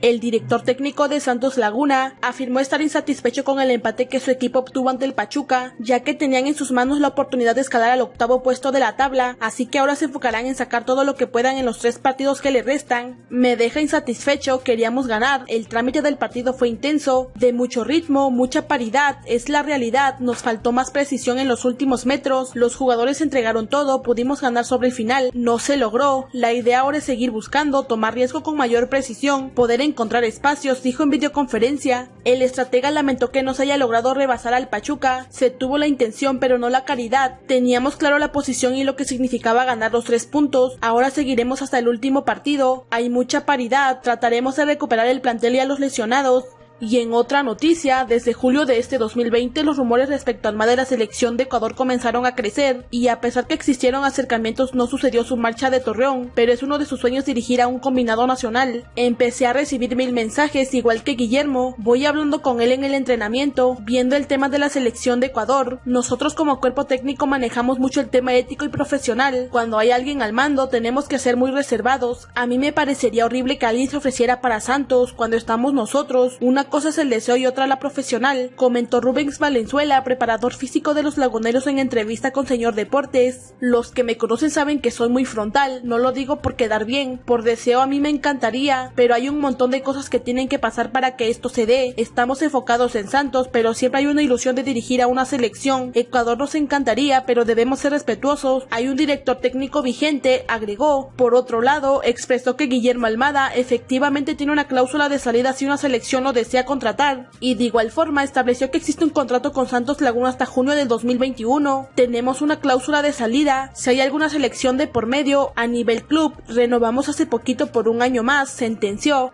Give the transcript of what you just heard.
El director técnico de Santos Laguna afirmó estar insatisfecho con el empate que su equipo obtuvo ante el Pachuca, ya que tenían en sus manos la oportunidad de escalar al octavo puesto de la tabla, así que ahora se enfocarán en sacar todo lo que puedan en los tres partidos que le restan. Me deja insatisfecho, queríamos ganar, el trámite del partido fue intenso, de mucho ritmo, mucha paridad, es la realidad, nos faltó más precisión en los últimos metros, los jugadores entregaron todo, pudimos ganar sobre el final, no se logró, la idea ahora es seguir buscando, tomar riesgo con mayor precisión, poder encontrar espacios, dijo en videoconferencia. El estratega lamentó que no se haya logrado rebasar al Pachuca, se tuvo la intención pero no la caridad, teníamos claro la posición y lo que significaba ganar los tres puntos, ahora seguiremos hasta el último partido, hay mucha paridad, trataremos de recuperar el plantel y a los lesionados, y en otra noticia, desde julio de este 2020 los rumores respecto al MA de la selección de Ecuador comenzaron a crecer y a pesar que existieron acercamientos no sucedió su marcha de Torreón, pero es uno de sus sueños dirigir a un combinado nacional. Empecé a recibir mil mensajes igual que Guillermo, voy hablando con él en el entrenamiento, viendo el tema de la selección de Ecuador. Nosotros como cuerpo técnico manejamos mucho el tema ético y profesional. Cuando hay alguien al mando tenemos que ser muy reservados. A mí me parecería horrible que alguien se ofreciera para Santos cuando estamos nosotros, una cosa es el deseo y otra la profesional, comentó Rubens Valenzuela, preparador físico de los laguneros en entrevista con Señor Deportes. Los que me conocen saben que soy muy frontal, no lo digo por quedar bien, por deseo a mí me encantaría, pero hay un montón de cosas que tienen que pasar para que esto se dé. Estamos enfocados en Santos, pero siempre hay una ilusión de dirigir a una selección. Ecuador nos encantaría, pero debemos ser respetuosos. Hay un director técnico vigente, agregó. Por otro lado, expresó que Guillermo Almada efectivamente tiene una cláusula de salida si una selección lo desea contratar, y de igual forma estableció que existe un contrato con Santos Laguna hasta junio del 2021. Tenemos una cláusula de salida, si hay alguna selección de por medio, a nivel club, renovamos hace poquito por un año más, sentenció.